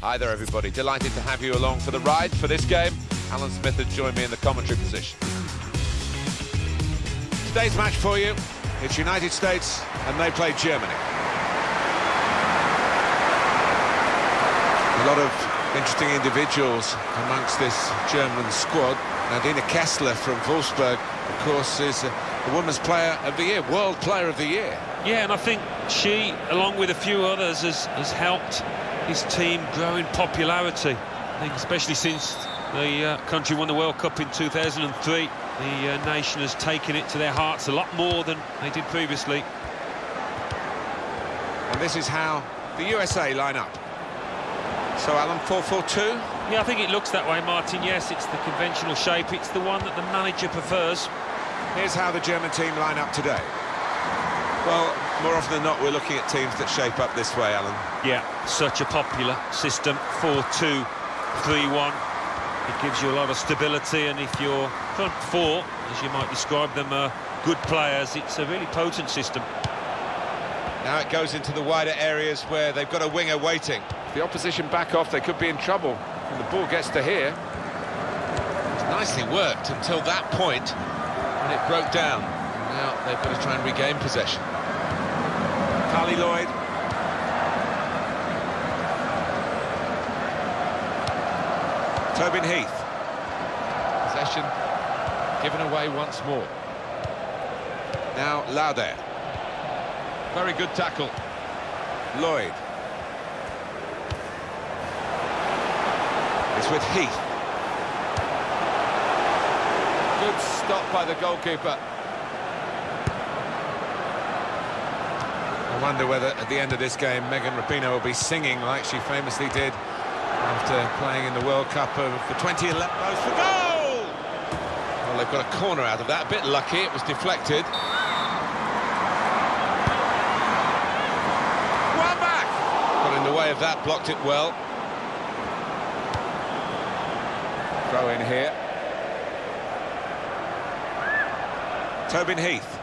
Hi there, everybody. Delighted to have you along for the ride for this game. Alan Smith has joined me in the commentary position. Today's match for you, it's United States, and they play Germany. A lot of interesting individuals amongst this German squad. Nadine Kessler from Wolfsburg, of course, is uh, a, a Women's Player of the Year, World Player of the Year. Yeah, and I think she, along with a few others, has, has helped his team grow in popularity. I think especially since the uh, country won the World Cup in 2003, the uh, nation has taken it to their hearts a lot more than they did previously. And this is how the USA line up. So, Alan, 4-4-2? Yeah, I think it looks that way, Martin. Yes, it's the conventional shape. It's the one that the manager prefers. Here's how the German team line up today. Well, more often than not, we're looking at teams that shape up this way, Alan. Yeah, such a popular system, 4-2-3-1. It gives you a lot of stability, and if your front four, as you might describe them, are good players, it's a really potent system. Now it goes into the wider areas where they've got a winger waiting. If the opposition back off, they could be in trouble. And the ball gets to here. It's nicely worked until that point, and it broke down. Now they've got to try and regain possession. Lloyd. Tobin Heath. Possession given away once more. Now Laudehr. Very good tackle. Lloyd. It's with Heath. Good stop by the goalkeeper. I wonder whether at the end of this game Megan Rapinoe will be singing like she famously did after playing in the World Cup of the 2011. Goes for goal! Well, they've got a corner out of that. A bit lucky, it was deflected. Wambach! Got in the way of that, blocked it well. Throw in here. Tobin Heath.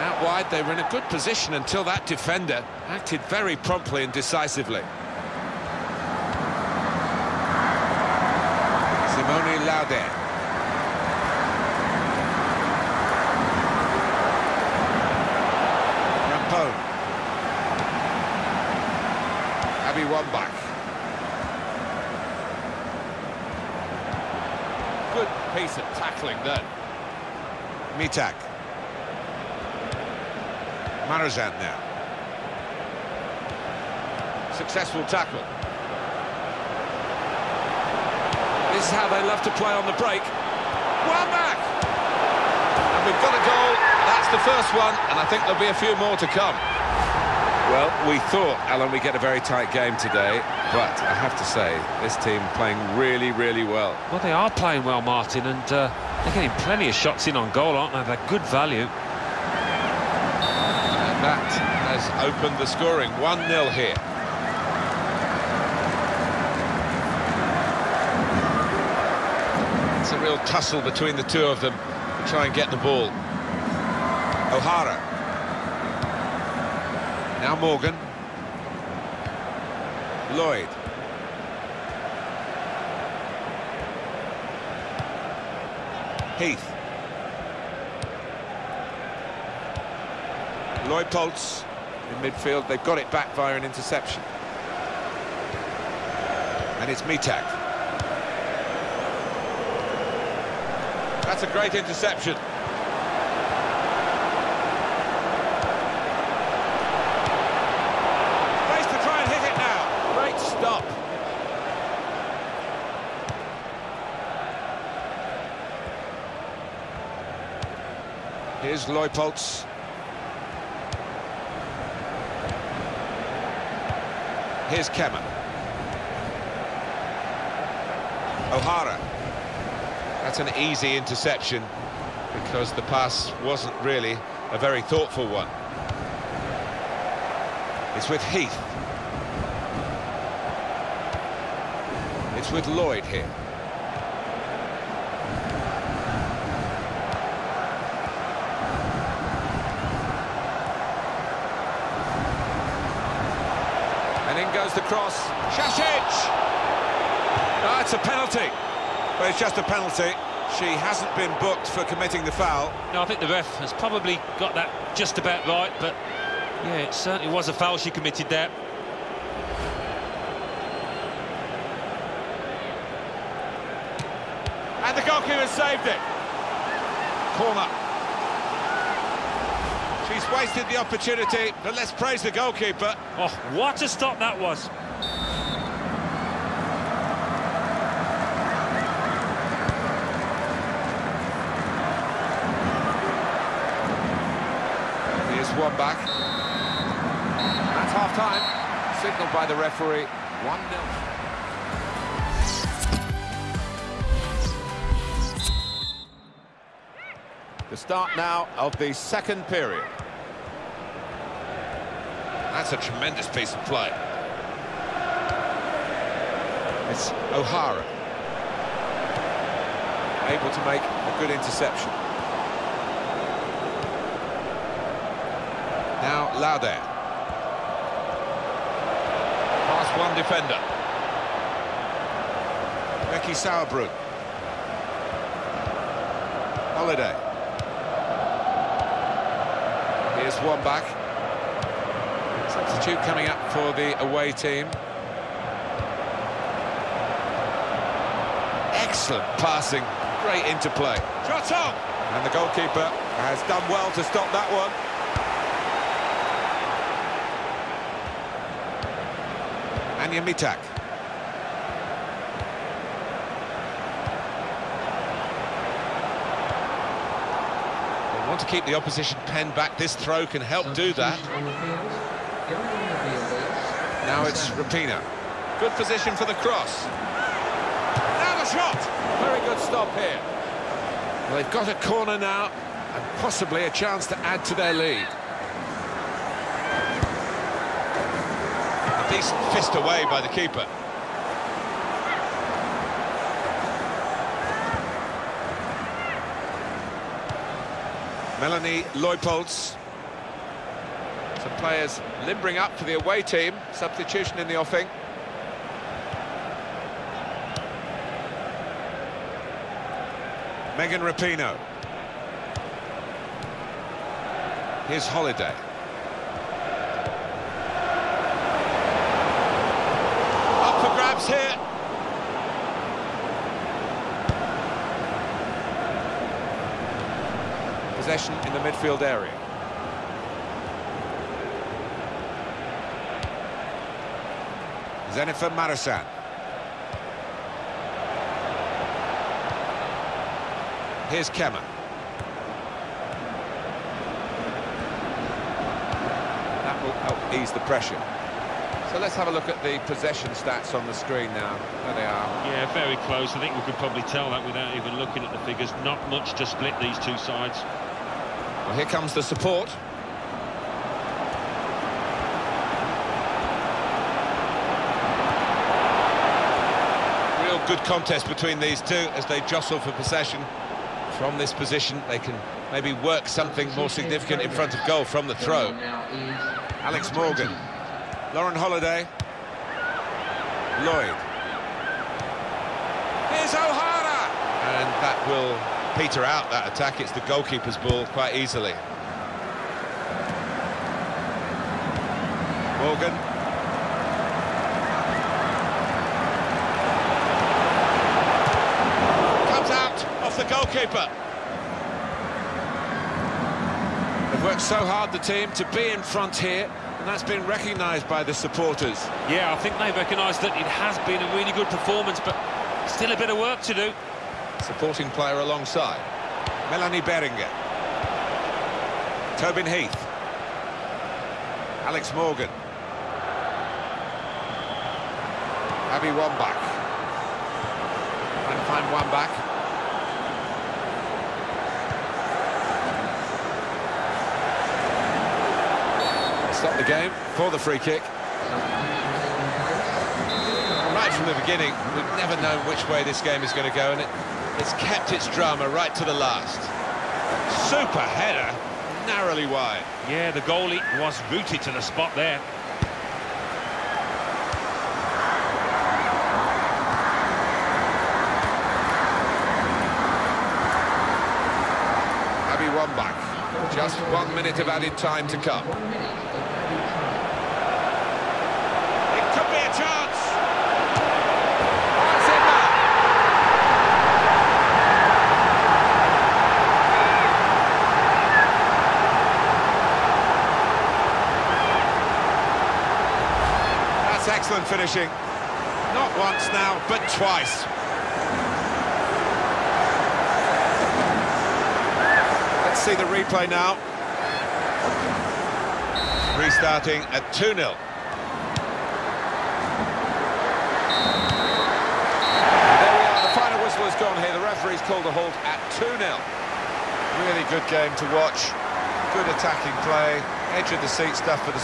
Out wide, they were in a good position until that defender acted very promptly and decisively. Simone Laudehr. Rampone. Abby Wambach. Good piece of tackling then. Mittag. Marozsán now. Successful tackle. This is how they love to play on the break. Wambach! And we've got a goal. That's the first one, and I think there'll be a few more to come. Well, we thought, Alan, we'd get a very tight game today, but I have to say, this team playing really, really well. Well, they are playing well, Martin, and uh, they're getting plenty of shots in on goal, aren't they? They're good value. And that has opened the scoring. 1-0 here. It's a real tussle between the two of them to try and get the ball. O'Hara. Now Morgan. Lloyd. Heath. Lloyd Poltz in midfield. They've got it back via an interception. And it's Mittag. That's a great interception. Space to try and hit it now. Great stop. Here's Lloyd Here's Kemme. O'Hara. That's an easy interception because the pass wasn't really a very thoughtful one. It's with Heath. It's with Lloyd here. In the cross. Šašić! Ah, it's a penalty. But it's just a penalty. She hasn't been booked for committing the foul. No, I think the ref has probably got that just about right, but yeah, it certainly was a foul she committed there. And the goalkeeper saved it. Corner. She's wasted the opportunity, but let's praise the goalkeeper. Oh, what a stop that was. Here's Wambach. That's half-time. Signalled by the referee. 1-0. The start now of the second period. That's a tremendous piece of play. It's O'Hara. Able to make a good interception. Now Laudehr. Past one defender. Becky Sauerbrunn. Holiday. Here's Wambach. Substitute coming up for the away team. Excellent passing, great interplay. Shot on! And the goalkeeper has done well to stop that one. Anja Mittag. Want to keep the opposition pen back. This throw can help do that. Now it's Rapinoe. Good position for the cross. Now the shot! Very good stop here. Well, they've got a corner now, and possibly a chance to add to their lead. A decent fist away by the keeper. Melanie Leupolz. Some players limbering up for the away team. Substitution in the offing. Megan Rapinoe. Here's Holiday. Up for grabs here. Possession in the midfield area. Dzsenifer Marozsán. Here's Kemme. That will help ease the pressure. So let's have a look at the possession stats on the screen now. There they are. Yeah, very close. I think we could probably tell that without even looking at the figures. Not much to split these two sides. Well, here comes the support. Real good contest between these two as they jostle for possession. From this position, they can maybe work something more significant in front of goal from the throw. Alex Morgan. Lauren Holiday. Lloyd. Here's O'Hara! And that will peter out that attack. It's the goalkeeper's ball quite easily. Morgan. Comes out off the goalkeeper. They've worked so hard, the team, to be in front here, and that's been recognised by the supporters. Yeah, I think they've recognised that it has been a really good performance, but still a bit of work to do. Supporting player alongside. Melanie Behringer. Tobin Heath. Alex Morgan. Abby Wambach. Trying to find back. Stop the game for the free kick. Right from the beginning, we've never known which way this game is going to go, and it, has kept its drama right to the last. Super header, narrowly wide. Yeah, the goalie was rooted to the spot there. Abby Wambach, just one minute of added time to come. Finishing. Not once now, but twice. Let's see the replay now. Restarting at 2-0. There we are, the final whistle has gone here. The referee's called a halt at 2-0. Really good game to watch. Good attacking play, edge of the seat stuff for the